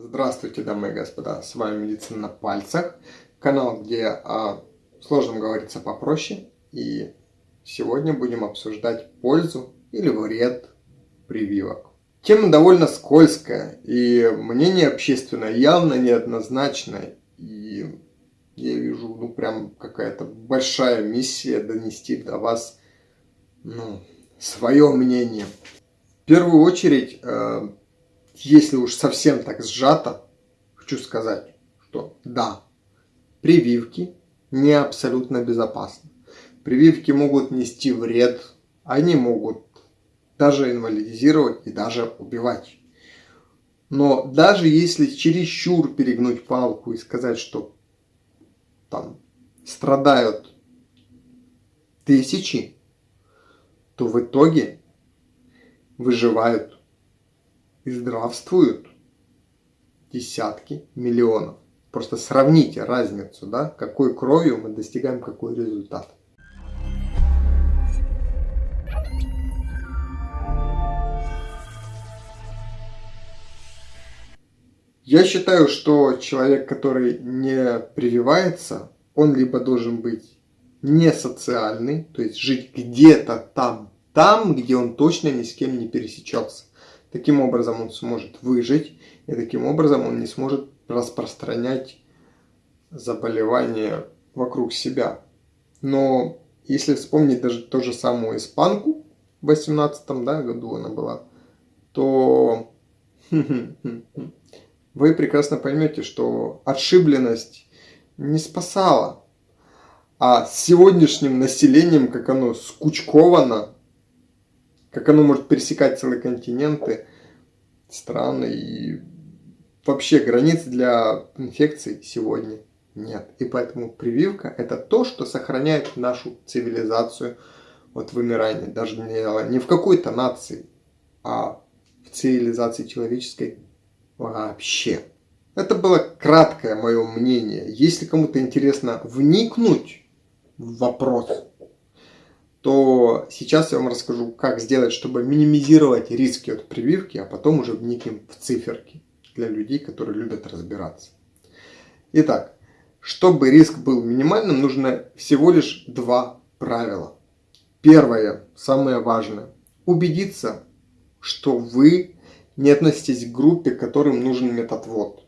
Здравствуйте, дамы и господа, с вами Медицина на пальцах, канал, где о сложном говорится попроще, и сегодня будем обсуждать пользу или вред прививок. Тема довольно скользкая, и мнение общественное явно неоднозначное, и я вижу, ну, прям какая-то большая миссия донести до вас, ну, свое мнение. В первую очередь, э, если уж совсем так сжато, хочу сказать, что да, прививки не абсолютно безопасны. Прививки могут нести вред, они могут даже инвалидизировать и даже убивать. Но даже если чересчур перегнуть палку и сказать, что там страдают тысячи, то в итоге выживают и здравствуют десятки миллионов. Просто сравните разницу, да, какой кровью мы достигаем какой результат. Я считаю, что человек, который не прививается, он либо должен быть не социальный, то есть жить где-то там, там, где он точно ни с кем не пересечется. Таким образом он сможет выжить, и таким образом он не сможет распространять заболевания вокруг себя. Но если вспомнить даже ту же самую испанку в 18 да, году она была, то вы прекрасно поймете, что отшибленность не спасала. А с сегодняшним населением, как оно скучковано, как оно может пересекать целые континенты, страны и вообще границ для инфекций сегодня нет. И поэтому прививка это то, что сохраняет нашу цивилизацию от вымирания. Даже не, не в какой-то нации, а в цивилизации человеческой вообще. Это было краткое мое мнение. Если кому-то интересно вникнуть в вопрос, то сейчас я вам расскажу, как сделать, чтобы минимизировать риски от прививки, а потом уже вникнем в циферки для людей, которые любят разбираться. Итак, чтобы риск был минимальным, нужно всего лишь два правила. Первое, самое важное, убедиться, что вы не относитесь к группе, которым нужен методвод.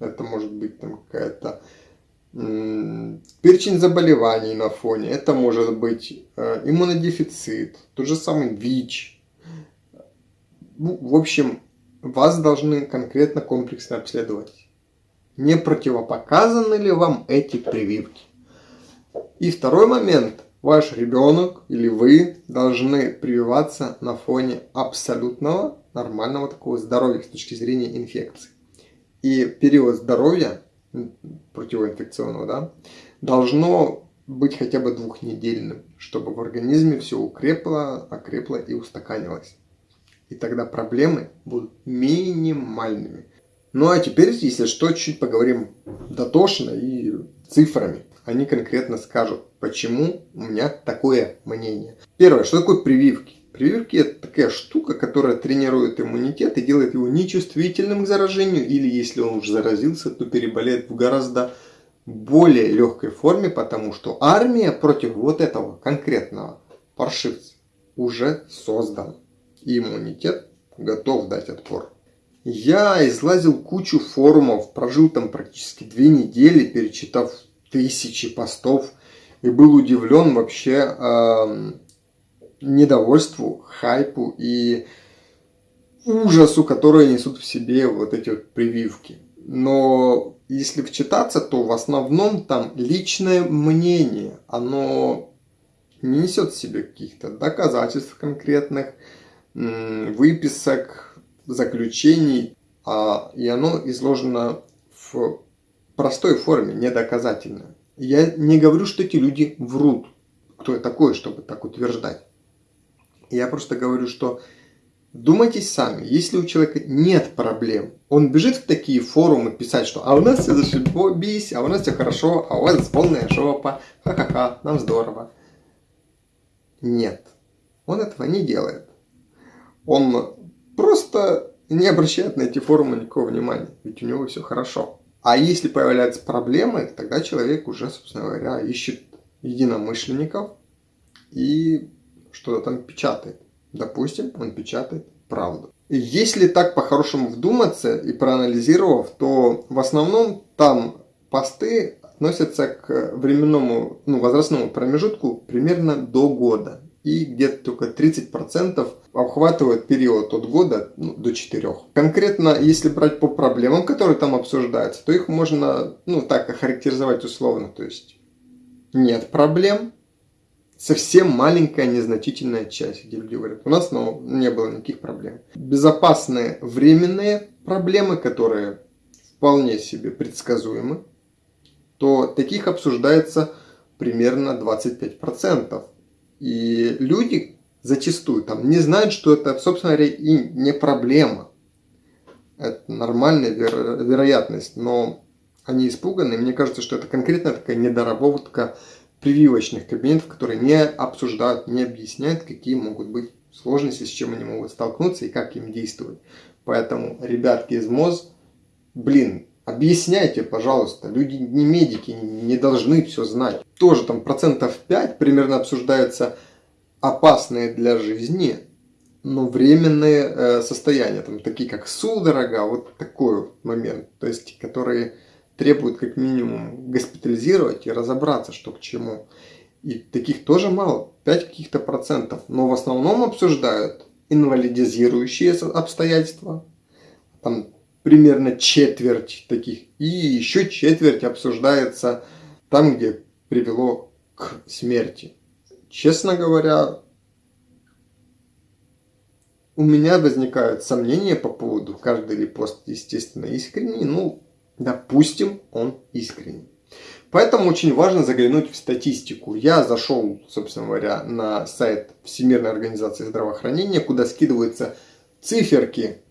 Это может быть какая-то перечень заболеваний на фоне, это может быть э, иммунодефицит, тот же самый ВИЧ. Ну, в общем, вас должны конкретно комплексно обследовать. Не противопоказаны ли вам эти прививки? И второй момент. Ваш ребенок или вы должны прививаться на фоне абсолютного нормального такого здоровья с точки зрения инфекции. И период здоровья противоинфекционного, да, должно быть хотя бы двухнедельным, чтобы в организме все укрепло, окрепло и устаканилось. И тогда проблемы будут минимальными. Ну а теперь, если что, чуть поговорим дотошно и цифрами. Они конкретно скажут, почему у меня такое мнение. Первое, что такое прививки? Прививки это такая штука, которая тренирует иммунитет и делает его нечувствительным к заражению, или если он уже заразился, то переболеет в гораздо более легкой форме, потому что армия против вот этого конкретного паршивца уже создана. Иммунитет готов дать отпор. Я излазил кучу форумов, прожил там практически две недели, перечитав тысячи постов, и был удивлен вообще э, недовольству, хайпу и ужасу, которые несут в себе вот эти вот прививки. Но если вчитаться, то в основном там личное мнение, оно не несет в себе каких-то доказательств конкретных, выписок, заключений, а, и оно изложено в простой форме, недоказательно. Я не говорю, что эти люди врут. Кто я такой, чтобы так утверждать? Я просто говорю, что думайте сами, если у человека нет проблем, он бежит в такие форумы писать, что а у нас все зашибись, а у нас все хорошо, а у вас полная жопа, ха-ха-ха, нам здорово. Нет, он этого не делает. Он просто не обращает на эти форумы никакого внимания, ведь у него все хорошо. А если появляются проблемы, тогда человек уже, собственно говоря, ищет единомышленников и что-то там печатает. Допустим, он печатает правду. И если так по-хорошему вдуматься и проанализировав, то в основном там посты относятся к временному, ну, возрастному промежутку примерно до года. И где-то только 30% обхватывает период от года ну, до 4. Конкретно, если брать по проблемам, которые там обсуждаются, то их можно, ну, так охарактеризовать условно. То есть, нет проблем, совсем маленькая незначительная часть, где люди говорят, у нас ну, не было никаких проблем. Безопасные временные проблемы, которые вполне себе предсказуемы, то таких обсуждается примерно 25%. И люди зачастую там не знают, что это, собственно говоря, и не проблема. Это нормальная веро вероятность, но они испуганы. Мне кажется, что это конкретно такая недоработка прививочных кабинетов, которые не обсуждают, не объясняют, какие могут быть сложности, с чем они могут столкнуться и как им действовать. Поэтому, ребятки из МОЗ, блин, Объясняйте, пожалуйста, люди не медики, не должны все знать. Тоже там процентов 5 примерно обсуждаются опасные для жизни, но временные э, состояния, там, такие как судорога, вот такой момент, то есть, которые требуют как минимум госпитализировать и разобраться, что к чему. И таких тоже мало, 5 каких-то процентов, но в основном обсуждают инвалидизирующие обстоятельства, там примерно четверть таких. И еще четверть обсуждается там, где привело к смерти. Честно говоря, у меня возникают сомнения по поводу, каждый ли пост, естественно, искренний. Ну, допустим, он искренний. Поэтому очень важно заглянуть в статистику. Я зашел, собственно говоря, на сайт Всемирной организации здравоохранения, куда скидываются циферки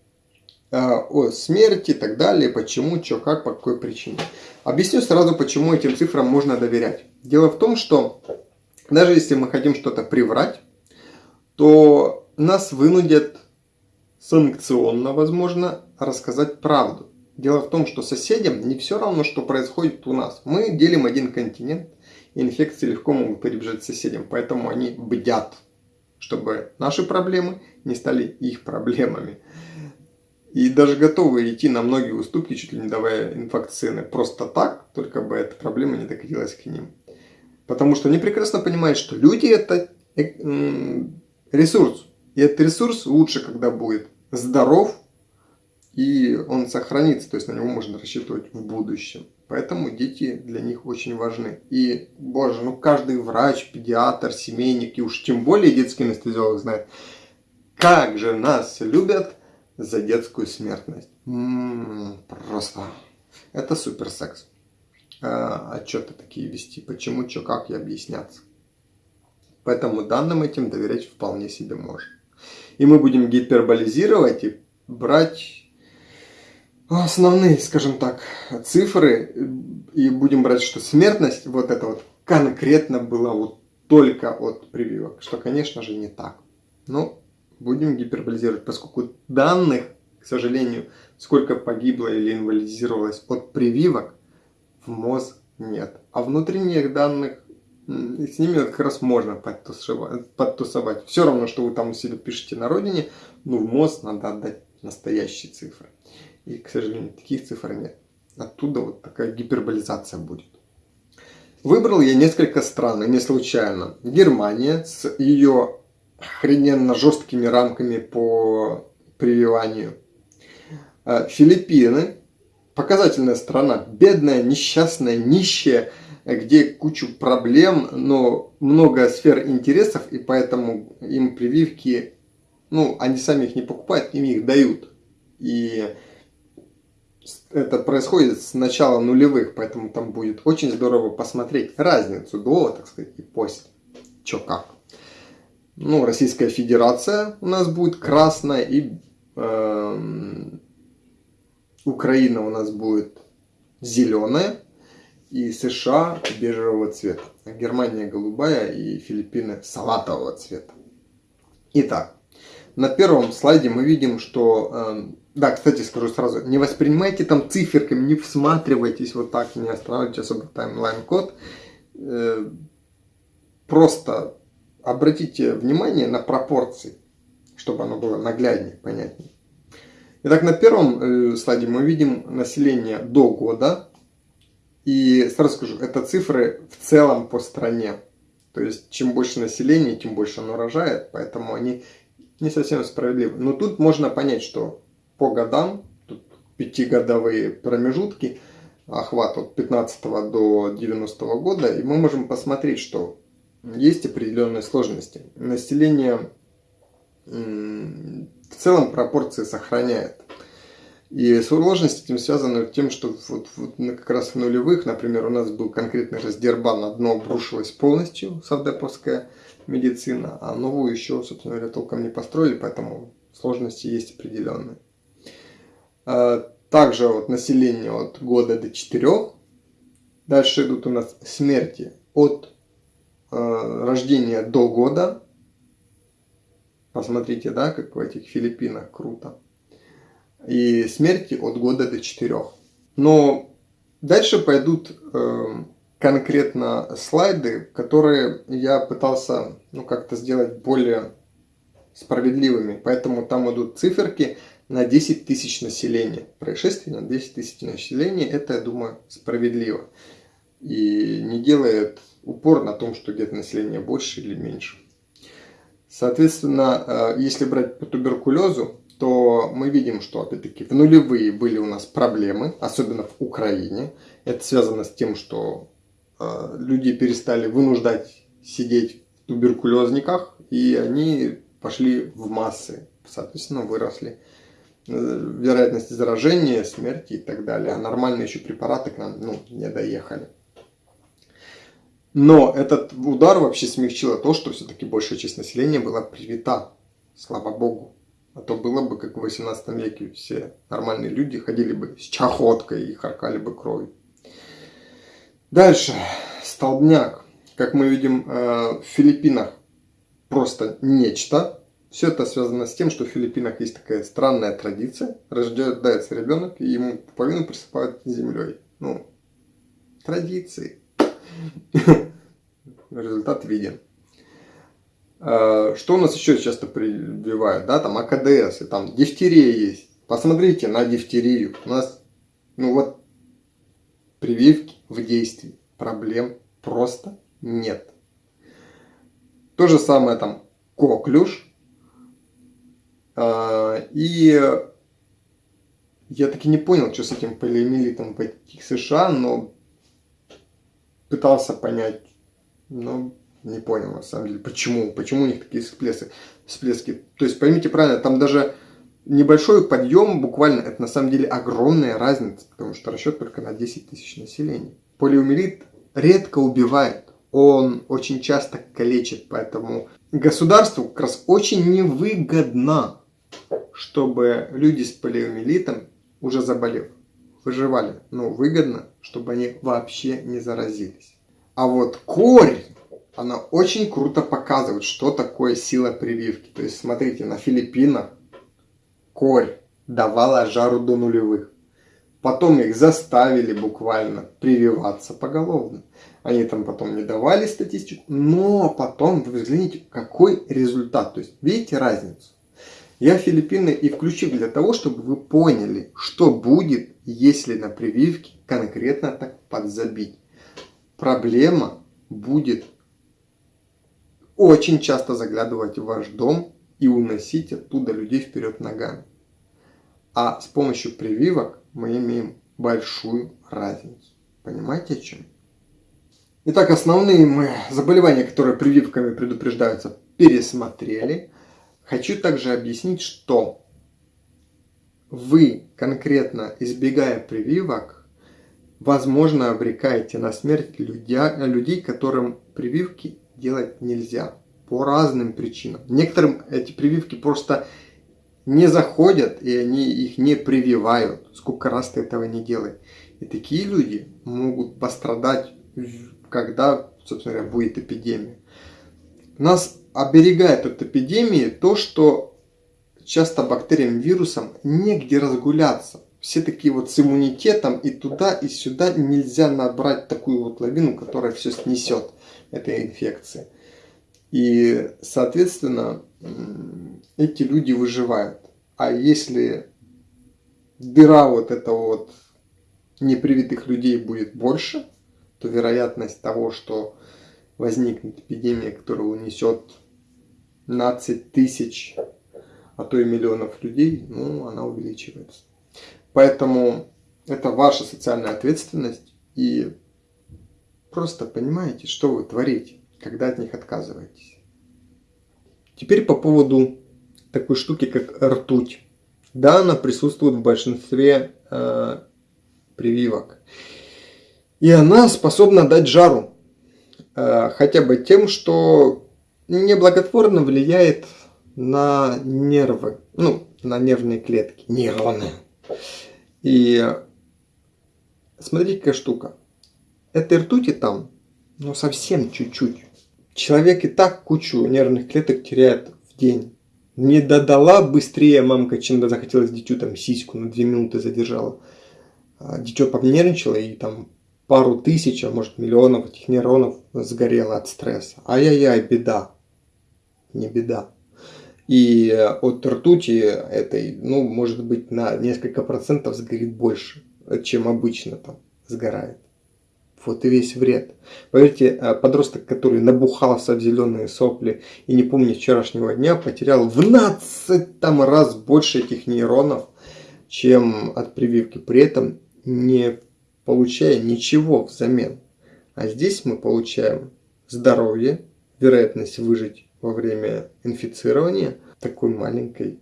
Э, о смерти и так далее, почему, что, как, по какой причине. Объясню сразу, почему этим цифрам можно доверять. Дело в том, что даже если мы хотим что-то приврать, то нас вынудят санкционно, возможно, рассказать правду. Дело в том, что соседям не все равно, что происходит у нас. Мы делим один континент, и инфекции легко могут перебежать соседям, поэтому они бдят, чтобы наши проблемы не стали их проблемами. И даже готовы идти на многие уступки, чуть ли не давая инфакцины просто так, только бы эта проблема не докатилась к ним. Потому что они прекрасно понимают, что люди это э, ресурс. И этот ресурс лучше, когда будет здоров, и он сохранится, то есть на него можно рассчитывать в будущем. Поэтому дети для них очень важны. И, боже, ну каждый врач, педиатр, семейник, и уж тем более детский анестезиолог знает, как же нас любят – за детскую смертность. М -м, просто. Это супер секс. А, отчеты такие вести. Почему, что, как и объясняться. Поэтому данным этим доверять вполне себе можно. И мы будем гиперболизировать и брать основные, скажем так, цифры. И будем брать, что смертность вот это вот конкретно была вот только от прививок. Что, конечно же, не так. Но будем гиперболизировать, поскольку данных, к сожалению, сколько погибло или инвалидизировалось от прививок, в МОЗ нет. А внутренних данных, с ними как раз можно подтусовать. подтусовать. Все равно, что вы там у себя пишете на родине, ну в МОЗ надо отдать настоящие цифры. И, к сожалению, таких цифр нет. Оттуда вот такая гиперболизация будет. Выбрал я несколько стран, и не случайно. Германия с ее охрененно жесткими рамками по прививанию. Э, Филиппины, показательная страна, бедная, несчастная, нищая, где кучу проблем, но много сфер интересов, и поэтому им прививки, ну, они сами их не покупают, им их дают. И это происходит с начала нулевых, поэтому там будет очень здорово посмотреть разницу до, так сказать, и после. Чё как ну, Российская Федерация у нас будет красная, и э, Украина у нас будет зеленая, и США бежевого цвета. Германия голубая и Филиппины салатового цвета. Итак, на первом слайде мы видим, что... Э, да, кстати, скажу сразу, не воспринимайте там циферками, не всматривайтесь вот так, не останавливайте особо таймлайн-код. Э, просто обратите внимание на пропорции, чтобы оно было нагляднее, понятнее. Итак, на первом э, слайде мы видим население до года. И сразу скажу, это цифры в целом по стране. То есть, чем больше населения, тем больше оно рожает, поэтому они не совсем справедливы. Но тут можно понять, что по годам, тут пятигодовые промежутки, охват от 15 до 90 года, и мы можем посмотреть, что есть определенные сложности. Население в целом пропорции сохраняет. И сложность этим связана тем, что вот, вот как раз в нулевых, например, у нас был конкретный раздербан, на дно обрушилась полностью савдеповская медицина, а новую еще, собственно говоря, толком не построили, поэтому сложности есть определенные. А, также вот население от года до 4. Дальше идут у нас смерти от э, рождения до года. Посмотрите, да, как в этих Филиппинах круто и смерти от года до 4. Но дальше пойдут э, конкретно слайды, которые я пытался ну, как-то сделать более справедливыми. Поэтому там идут циферки на 10 тысяч населения. Происшествие на 10 тысяч населения, это, я думаю, справедливо. И не делает упор на том, что где-то население больше или меньше. Соответственно, э, если брать по туберкулезу, то мы видим, что опять-таки в нулевые были у нас проблемы, особенно в Украине. Это связано с тем, что э, люди перестали вынуждать сидеть в туберкулезниках, и они пошли в массы. Соответственно, выросли вероятности заражения, смерти и так далее. А нормальные еще препараты к нам ну, не доехали. Но этот удар вообще смягчило то, что все-таки большая часть населения была привита. Слава богу. А то было бы, как в 18 веке, все нормальные люди ходили бы с чахоткой и харкали бы кровью. Дальше. Столбняк. Как мы видим э, в Филиппинах, просто нечто. Все это связано с тем, что в Филиппинах есть такая странная традиция. Рождается ребенок, и ему половину присыпают землей. Ну, традиции. Результат виден. Э, что у нас еще часто прививают? Да, там АКДС, и там дифтерия есть. Посмотрите на дифтерию. У нас, ну вот, прививки в действии. Проблем просто нет. То же самое там коклюш. Э, и я таки не понял, что с этим полиомиелитом в этих США, но пытался понять. Но не понял, на самом деле, почему, почему у них такие всплески. всплески. То есть, поймите правильно, там даже небольшой подъем, буквально, это на самом деле огромная разница, потому что расчет только на 10 тысяч населения. Полиомиелит редко убивает, он очень часто калечит, поэтому государству как раз очень невыгодно, чтобы люди с полиомиелитом, уже заболев, выживали. Но выгодно, чтобы они вообще не заразились. А вот корень она очень круто показывает, что такое сила прививки. То есть, смотрите, на Филиппинах корь давала жару до нулевых. Потом их заставили буквально прививаться поголовно. Они там потом не давали статистику, но потом вы взгляните, какой результат. То есть, видите разницу? Я Филиппины и включил для того, чтобы вы поняли, что будет, если на прививке конкретно так подзабить. Проблема будет очень часто заглядывать в ваш дом и уносить оттуда людей вперед ногами. А с помощью прививок мы имеем большую разницу. Понимаете о чем? Итак, основные мы заболевания, которые прививками предупреждаются, пересмотрели. Хочу также объяснить, что вы конкретно избегая прививок, возможно, обрекаете на смерть людей, которым прививки делать нельзя по разным причинам. Некоторым эти прививки просто не заходят, и они их не прививают. Сколько раз ты этого не делай. И такие люди могут пострадать, когда, собственно говоря, будет эпидемия. Нас оберегает от эпидемии то, что часто бактериям, вирусам негде разгуляться. Все такие вот с иммунитетом и туда, и сюда нельзя набрать такую вот лавину, которая все снесет этой инфекции. И, соответственно, эти люди выживают. А если дыра вот этого вот непривитых людей будет больше, то вероятность того, что возникнет эпидемия, которая унесет 15 тысяч, а то и миллионов людей, ну, она увеличивается. Поэтому это ваша социальная ответственность и просто понимаете, что вы творите, когда от них отказываетесь. Теперь по поводу такой штуки, как ртуть. Да, она присутствует в большинстве э, прививок. И она способна дать жару. Э, хотя бы тем, что неблаготворно влияет на нервы, ну, на нервные клетки, нейроны. И смотрите, какая штука. Этой ртути там, ну, совсем чуть-чуть. Человек и так кучу нервных клеток теряет в день. Не додала быстрее мамка, чем захотелось дитю там сиську на две минуты задержала. А дитё понервничало и там пару тысяч, а может миллионов этих нейронов сгорело от стресса. Ай-яй-яй, беда. Не беда. И от ртути этой, ну, может быть, на несколько процентов сгорит больше, чем обычно там сгорает. Вот и весь вред. Поверьте, подросток, который набухался в зеленые сопли и не помнит вчерашнего дня, потерял в 12 там раз больше этих нейронов, чем от прививки. При этом не получая ничего взамен. А здесь мы получаем здоровье, вероятность выжить во время инфицирования такой маленькой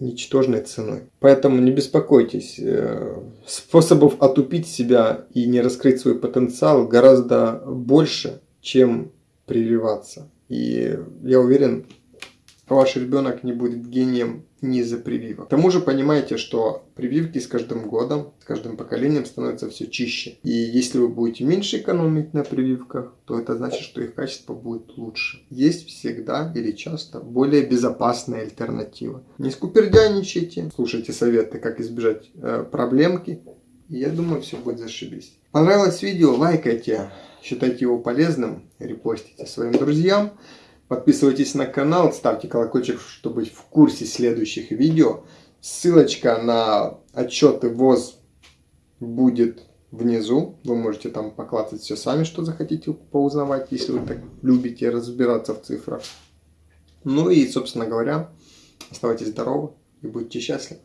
ничтожной ценой. Поэтому не беспокойтесь, э, способов отупить себя и не раскрыть свой потенциал гораздо больше, чем прививаться. И я уверен, ваш ребенок не будет гением не из-за прививок. К тому же понимаете, что прививки с каждым годом, с каждым поколением становятся все чище. И если вы будете меньше экономить на прививках, то это значит, что их качество будет лучше. Есть всегда или часто более безопасная альтернатива. Не скупердяничайте, слушайте советы, как избежать э, проблемки. И я думаю, все будет зашибись. Понравилось видео? Лайкайте, считайте его полезным, репостите своим друзьям. Подписывайтесь на канал, ставьте колокольчик, чтобы быть в курсе следующих видео. Ссылочка на отчеты ВОЗ будет внизу. Вы можете там поклацать все сами, что захотите поузнавать, если вы так любите разбираться в цифрах. Ну и, собственно говоря, оставайтесь здоровы и будьте счастливы.